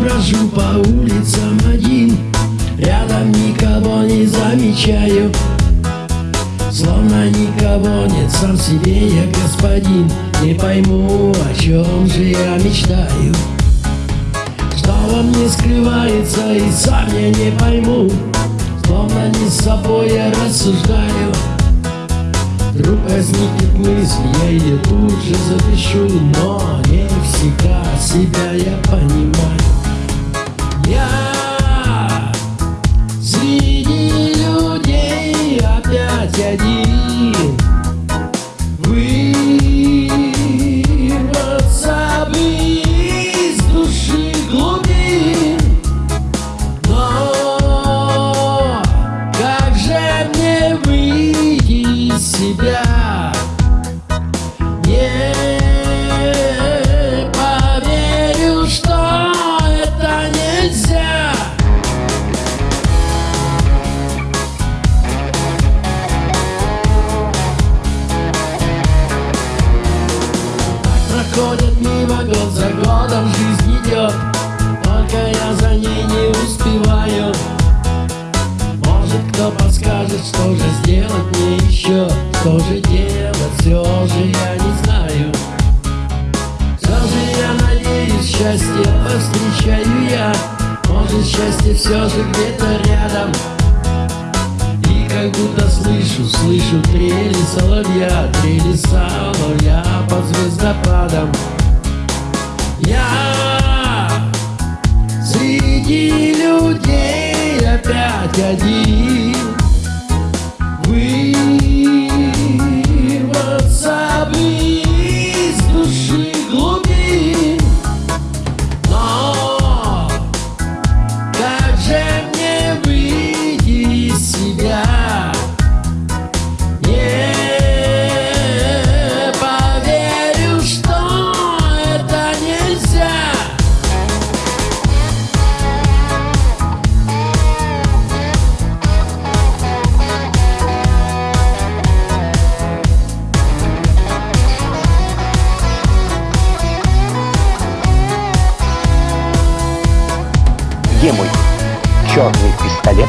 брожу по улицам один. Рядом никого не замечаю. Словно никого нет, сам себе я господин. Не пойму, о чем же я мечтаю. Что во мне скрывается, и сам я не пойму. Словно не с собой я рассуждаю Вдруг возникнет мысль, я ее тут же запишу Но не всегда себя я понимаю. Я Проходит мимо год за годом, жизнь идет Только я за ней не успеваю Может кто подскажет, что же сделать мне еще Что же делать, все же я не знаю Все же я надеюсь, счастье повстречаю я Может счастье все же где-то рядом как будто слышу, слышу трели соловья, трели соловья под звездопадом. Я среди людей опять один. Где мой черный пистолет?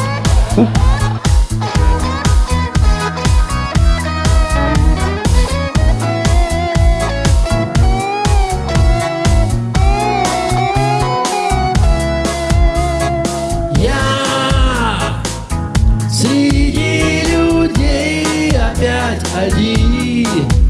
Я среди людей опять один.